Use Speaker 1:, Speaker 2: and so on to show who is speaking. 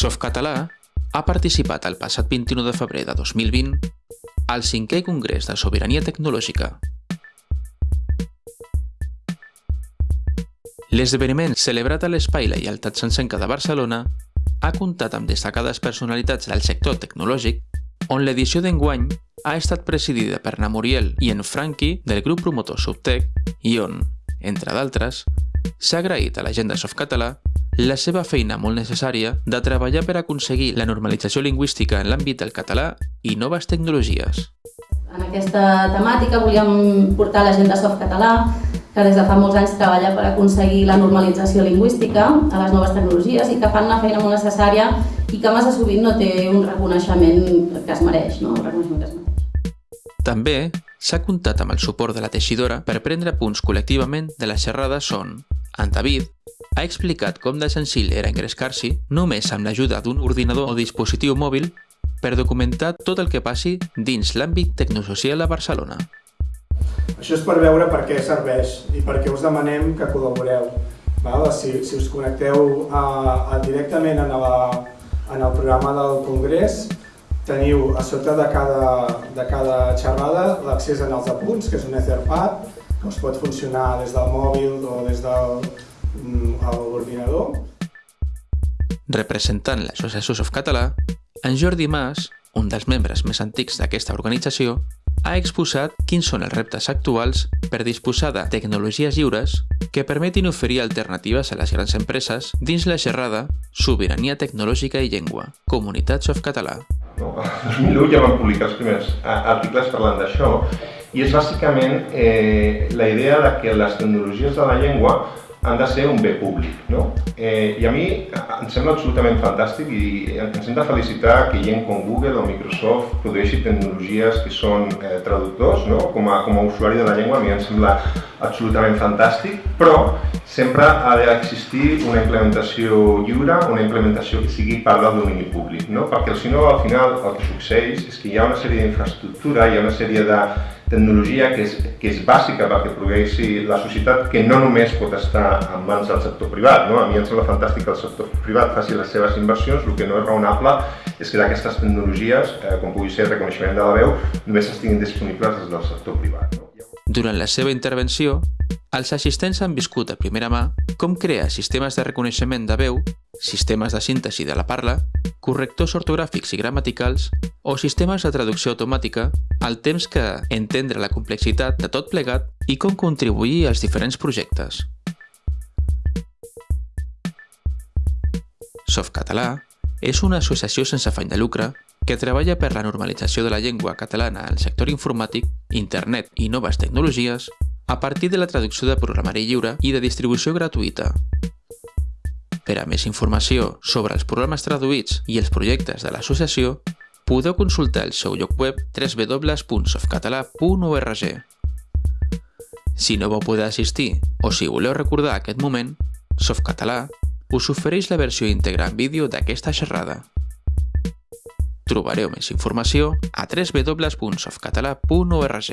Speaker 1: Softcatalà ha participat el passat 21 de febrer de 2020 al 5è Congrés de Sobirania Tecnològica. L'esdeveniment celebrat a l'Espai Lleialtat Sencenca de Barcelona ha comptat amb destacades personalitats del sector tecnològic, on l'edició d'enguany ha estat presidida per na Muriel i en Franqui del grup promotor Subtec i on, entre d'altres, s'ha agraït a la gent de Softcatalà la seva feina molt necessària de treballar per aconseguir la normalització lingüística en l'àmbit del català i noves tecnologies.
Speaker 2: En aquesta temàtica volíem portar la gent de Softcatalà, que des de fa molts anys treballa per aconseguir la normalització lingüística a les noves tecnologies i que fan una feina molt necessària i que massa sovint no té un reconeixement que es mereix, no? un reconeixement que es mereix.
Speaker 1: També s'ha comptat amb el suport de la teixidora per prendre punts col·lectivament de la xerrada on en David ha explicat com de senzill era engrescar-s'hi només amb l'ajuda d'un ordinador o dispositiu mòbil per documentar tot el que passi dins l'àmbit tecnosocial a Barcelona.
Speaker 3: Això és per veure per què serveix i per què us demanem que col·laboreu. Si, si us connecteu a, a, directament en, la, en el programa del Congrés, teniu a sota de cada, de cada xerrada l'accés en els apunts, que és un Etherpad, que us pot funcionar des del mòbil o des del
Speaker 1: Representant l'Associació Softcatalà, en Jordi Mas, un dels membres més antics d'aquesta organització, ha exposat quins són els reptes actuals per disposar de tecnologies lliures que permetin oferir alternatives a les grans empreses dins la xerrada Sobirania Tecnològica i Llengua, Comunitat Softcatalà.
Speaker 4: No, el 2001 ja vam publicar els primers articles parlant d'això i és bàsicament eh, la idea de que les tecnologies de la llengua han de ser un bé públic. No? Eh, I a mi em sembla absolutament fantàstic i ens hem de felicitar que gent com Google o Microsoft produeixi tecnologies que són eh, traductors. No? Com, a, com a usuari de la llengua a mi em sembla absolutament fantàstic, però sempre ha d'existir una implementació lliure, una implementació que sigui part del domini públic, no? perquè si no al final el que succeeix és que hi ha una sèrie d'infraestructura, hi ha una sèrie de tecnologia que és, que és bàsica perquè progressi la societat, que no només pot estar en mans del sector privat. No? A mi em sembla fantàstic que el sector privat faci les seves inversions, el que no és raonable és que d'aquestes tecnologies, eh, com pugui ser el reconeixement de la veu, només estiguin disponibles des del sector privat. No?
Speaker 1: Durant la seva intervenció, els assistents han viscut a primera mà com crear sistemes de reconeixement de veu, sistemes de síntesi de la parla, correctors ortogràfics i gramaticals o sistemes de traducció automàtica, al temps que entendre la complexitat de tot plegat i com contribuir als diferents projectes. Softcatalà és una associació sense afany de lucre que treballa per la normalització de la llengua catalana al sector informàtic, internet i noves tecnologies a partir de la traducció de programari lliure i de distribució gratuïta. Per a més informació sobre els programes traduïts i els projectes de l'associació, podeu consultar el seu lloc web www.softcatalà.org. Si no vau poder assistir o si voleu recordar aquest moment, Softcatalà us ofereix la versió íntegra en vídeo d'aquesta xerrada. Trobareu més informació a www.softcatalà.org.